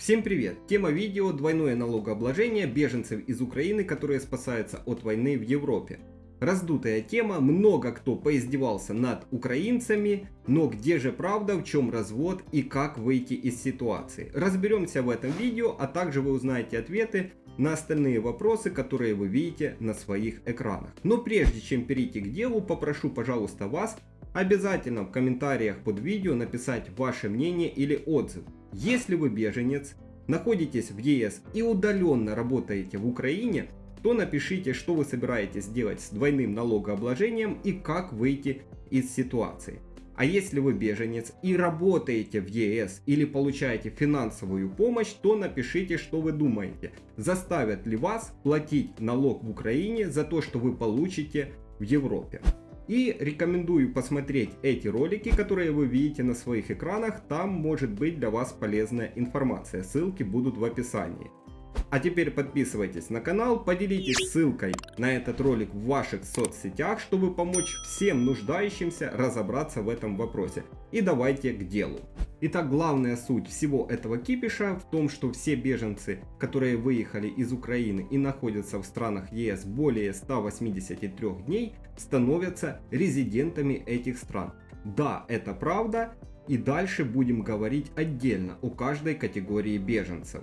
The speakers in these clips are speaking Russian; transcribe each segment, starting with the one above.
Всем привет! Тема видео «Двойное налогообложение беженцев из Украины, которые спасаются от войны в Европе». Раздутая тема, много кто поиздевался над украинцами, но где же правда, в чем развод и как выйти из ситуации. Разберемся в этом видео, а также вы узнаете ответы на остальные вопросы, которые вы видите на своих экранах. Но прежде чем перейти к делу, попрошу пожалуйста вас обязательно в комментариях под видео написать ваше мнение или отзыв. Если вы беженец, находитесь в ЕС и удаленно работаете в Украине, то напишите, что вы собираетесь делать с двойным налогообложением и как выйти из ситуации. А если вы беженец и работаете в ЕС или получаете финансовую помощь, то напишите, что вы думаете. Заставят ли вас платить налог в Украине за то, что вы получите в Европе. И рекомендую посмотреть эти ролики, которые вы видите на своих экранах. Там может быть для вас полезная информация. Ссылки будут в описании. А теперь подписывайтесь на канал, поделитесь ссылкой на этот ролик в ваших соцсетях, чтобы помочь всем нуждающимся разобраться в этом вопросе. И давайте к делу. Итак, главная суть всего этого кипиша в том, что все беженцы, которые выехали из Украины и находятся в странах ЕС более 183 дней, становятся резидентами этих стран. Да, это правда, и дальше будем говорить отдельно о каждой категории беженцев.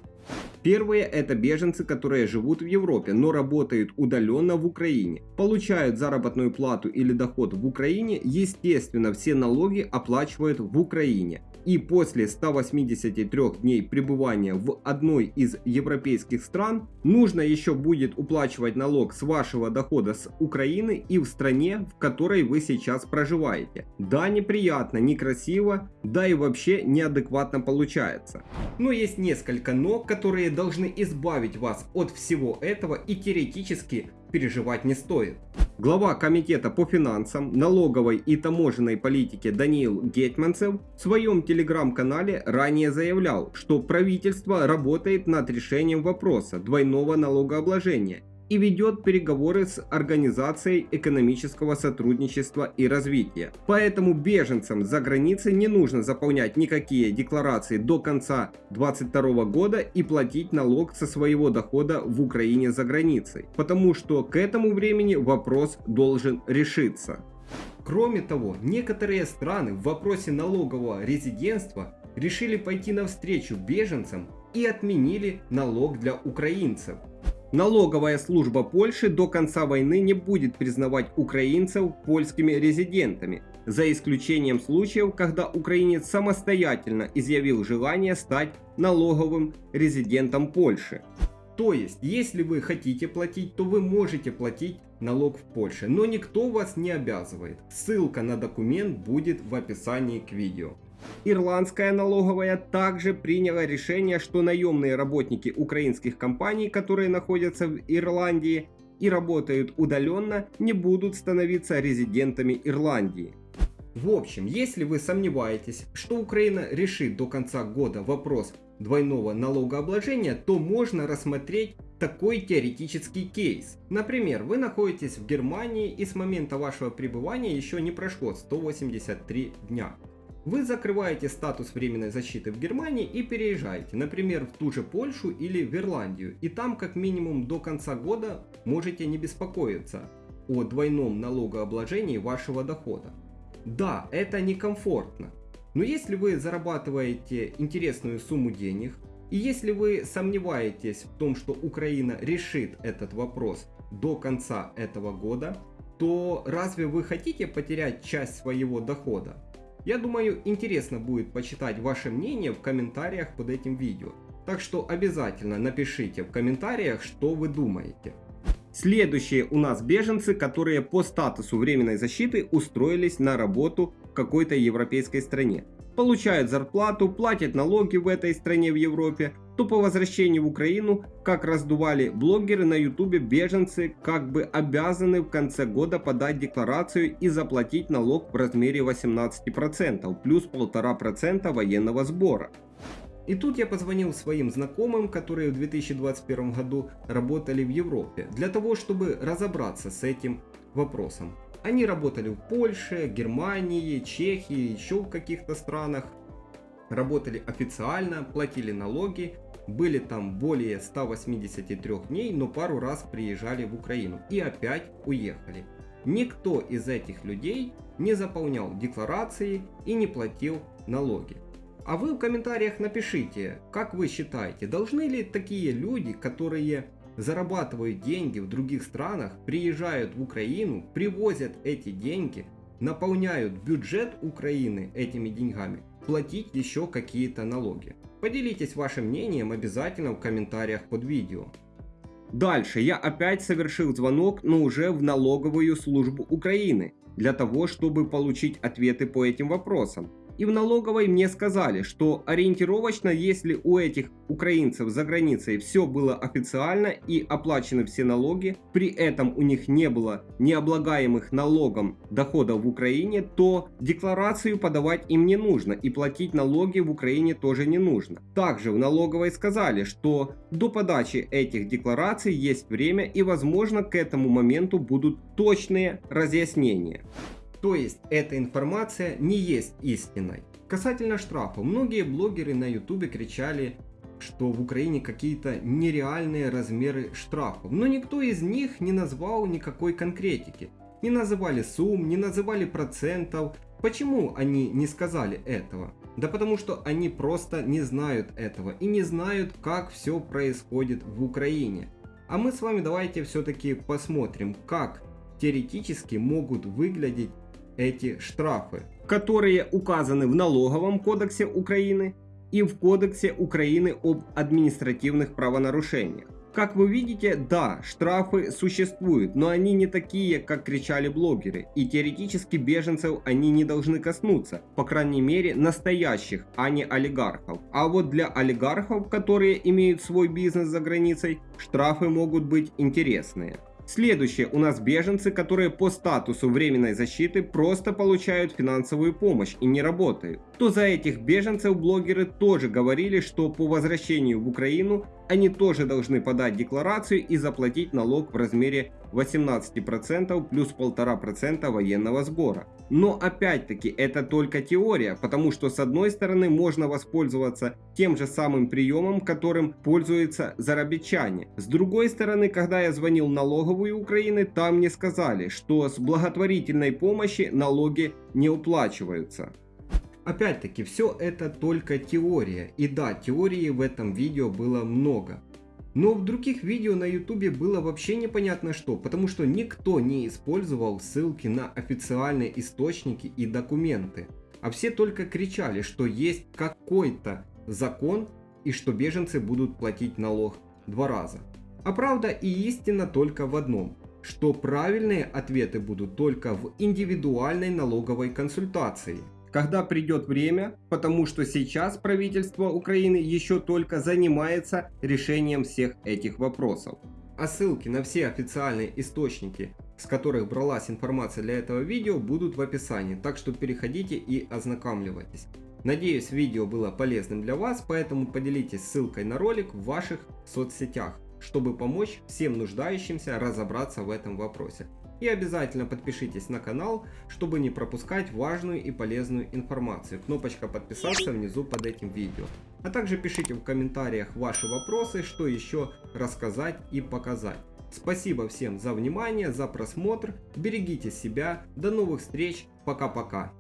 Первые это беженцы, которые живут в Европе, но работают удаленно в Украине. Получают заработную плату или доход в Украине, естественно все налоги оплачивают в Украине и после 183 дней пребывания в одной из европейских стран нужно еще будет уплачивать налог с вашего дохода с Украины и в стране, в которой вы сейчас проживаете. Да, неприятно, некрасиво, да и вообще неадекватно получается. Но есть несколько но, которые должны избавить вас от всего этого и теоретически переживать не стоит. Глава Комитета по финансам, налоговой и таможенной политике Даниил Гетманцев в своем телеграм-канале ранее заявлял, что правительство работает над решением вопроса двойного налогообложения и ведет переговоры с Организацией экономического сотрудничества и развития. Поэтому беженцам за границей не нужно заполнять никакие декларации до конца 2022 года и платить налог со своего дохода в Украине за границей, потому что к этому времени вопрос должен решиться. Кроме того, некоторые страны в вопросе налогового резидентства решили пойти навстречу беженцам и отменили налог для украинцев. Налоговая служба Польши до конца войны не будет признавать украинцев польскими резидентами, за исключением случаев, когда украинец самостоятельно изъявил желание стать налоговым резидентом Польши. То есть, если вы хотите платить, то вы можете платить налог в Польше, но никто вас не обязывает. Ссылка на документ будет в описании к видео. Ирландская налоговая также приняла решение, что наемные работники украинских компаний, которые находятся в Ирландии и работают удаленно, не будут становиться резидентами Ирландии. В общем, если вы сомневаетесь, что Украина решит до конца года вопрос двойного налогообложения, то можно рассмотреть такой теоретический кейс. Например, вы находитесь в Германии и с момента вашего пребывания еще не прошло 183 дня. Вы закрываете статус временной защиты в Германии и переезжаете, например, в ту же Польшу или в Ирландию. И там как минимум до конца года можете не беспокоиться о двойном налогообложении вашего дохода. Да, это некомфортно. Но если вы зарабатываете интересную сумму денег, и если вы сомневаетесь в том, что Украина решит этот вопрос до конца этого года, то разве вы хотите потерять часть своего дохода? Я думаю, интересно будет почитать ваше мнение в комментариях под этим видео. Так что обязательно напишите в комментариях, что вы думаете. Следующие у нас беженцы, которые по статусу временной защиты устроились на работу в какой-то европейской стране. Получают зарплату, платят налоги в этой стране в Европе, то по возвращении в Украину, как раздували блогеры на ютубе, беженцы как бы обязаны в конце года подать декларацию и заплатить налог в размере 18% плюс 1,5% военного сбора. И тут я позвонил своим знакомым, которые в 2021 году работали в Европе, для того, чтобы разобраться с этим вопросом. Они работали в Польше, Германии, Чехии, еще в каких-то странах работали официально, платили налоги были там более 183 дней, но пару раз приезжали в Украину и опять уехали. Никто из этих людей не заполнял декларации и не платил налоги. А вы в комментариях напишите, как вы считаете, должны ли такие люди, которые зарабатывают деньги в других странах, приезжают в Украину, привозят эти деньги, наполняют бюджет Украины этими деньгами, платить еще какие-то налоги. Поделитесь вашим мнением обязательно в комментариях под видео. Дальше я опять совершил звонок, но уже в налоговую службу Украины, для того, чтобы получить ответы по этим вопросам. И в налоговой мне сказали, что ориентировочно, если у этих украинцев за границей все было официально и оплачены все налоги, при этом у них не было необлагаемых налогом доходов в Украине, то декларацию подавать им не нужно и платить налоги в Украине тоже не нужно. Также в налоговой сказали, что до подачи этих деклараций есть время и возможно к этому моменту будут точные разъяснения. То есть эта информация не есть истиной. Касательно штрафа, многие блогеры на ютубе кричали, что в Украине какие-то нереальные размеры штрафов, но никто из них не назвал никакой конкретики. Не называли сумм, не называли процентов. Почему они не сказали этого? Да потому что они просто не знают этого и не знают, как все происходит в Украине. А мы с вами давайте все-таки посмотрим, как теоретически могут выглядеть эти штрафы, которые указаны в налоговом кодексе Украины и в кодексе Украины об административных правонарушениях. Как вы видите, да, штрафы существуют, но они не такие, как кричали блогеры, и теоретически беженцев они не должны коснуться, по крайней мере настоящих, а не олигархов. А вот для олигархов, которые имеют свой бизнес за границей, штрафы могут быть интересные. Следующее у нас беженцы, которые по статусу временной защиты просто получают финансовую помощь и не работают. То за этих беженцев блогеры тоже говорили, что по возвращению в Украину они тоже должны подать декларацию и заплатить налог в размере 18% плюс 1,5% военного сбора. Но опять-таки это только теория, потому что с одной стороны можно воспользоваться тем же самым приемом, которым пользуются зарабичане. С другой стороны, когда я звонил налоговую Украины, там мне сказали, что с благотворительной помощи налоги не уплачиваются. Опять-таки, все это только теория. И да, теории в этом видео было много. Но в других видео на ютубе было вообще непонятно что, потому что никто не использовал ссылки на официальные источники и документы. А все только кричали, что есть какой-то закон и что беженцы будут платить налог два раза. А правда и истина только в одном, что правильные ответы будут только в индивидуальной налоговой консультации когда придет время, потому что сейчас правительство Украины еще только занимается решением всех этих вопросов. А ссылки на все официальные источники, с которых бралась информация для этого видео, будут в описании, так что переходите и ознакомливайтесь. Надеюсь видео было полезным для вас, поэтому поделитесь ссылкой на ролик в ваших соцсетях, чтобы помочь всем нуждающимся разобраться в этом вопросе. И обязательно подпишитесь на канал, чтобы не пропускать важную и полезную информацию. Кнопочка подписаться внизу под этим видео. А также пишите в комментариях ваши вопросы, что еще рассказать и показать. Спасибо всем за внимание, за просмотр, берегите себя, до новых встреч, пока-пока.